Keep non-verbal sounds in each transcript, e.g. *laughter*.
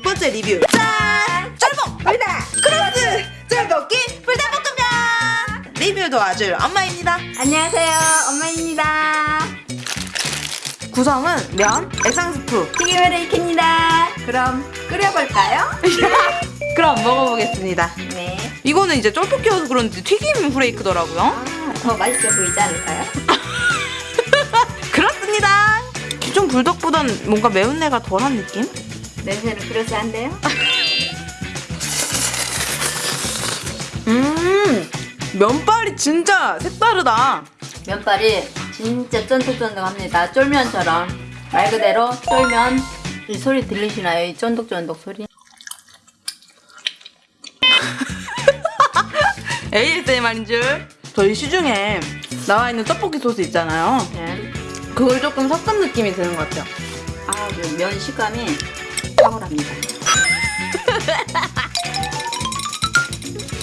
번째 리뷰. 짠! 쫄복! 불닭! 크로스! 쫄볶이 불닭볶음면! 리뷰 도와줄 엄마입니다. 안녕하세요. 엄마입니다. 구성은 면, 에상스프 튀김을 익힙니다. 그럼 끓여볼까요? *laughs* 그럼 먹어보겠습니다. 네. 이거는 이제 쫄볶이여서 그런지 튀김 후레이크더라고요. 아, 더 맛있어 보이지 않을까요? *laughs* 그렇습니다. 기존 불닭보단 뭔가 매운내가 덜한 느낌? 냄새는 그럴싸한데요? *laughs* 음 면발이 진짜 색다르다. 면발이 진짜 쫀득쫀득합니다. 쫄면처럼. 말 그대로 쫄면. 이 소리 들리시나요? 이 쫀득쫀득 소리? *laughs* ASMR인 줄. 저희 시중에 나와 있는 떡볶이 소스 있잖아요. 네. 그걸 조금 섞은 느낌이 드는 것 같아요. 아그 면 식감이 탁월합니다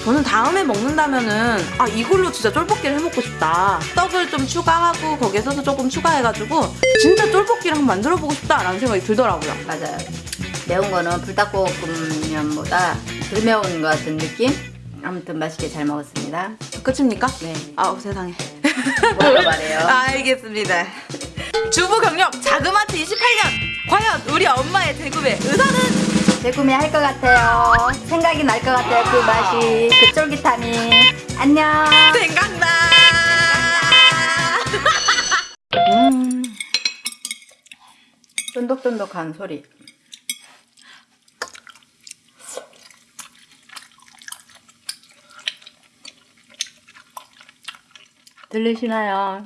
저는 다음에 먹는다면은 아 이걸로 진짜 쫄볶이를 해먹고 싶다. 떡을 좀 추가하고 거기에 소스 조금 추가해가지고 진짜 쫄볶이를 한번 만들어보고 싶다라는 생각이 들더라고요. 맞아요. 매운 거는 불닭볶음면보다 덜 매운 것 같은 느낌? 아무튼 맛있게 잘 먹었습니다. 끝입니까? 네. 아우 세상에. 뭐가 말해요? *laughs* 알겠습니다 주부 경력 자그마치 28년 과연 우리 엄마의 대구의 의사는 재구매 할 것 같아요. 생각이 날 것 같아요. 그 맛이, 그 쫄깃함이. 안녕. 생각나 음. 쫀득쫀득한 소리. 들리시나요?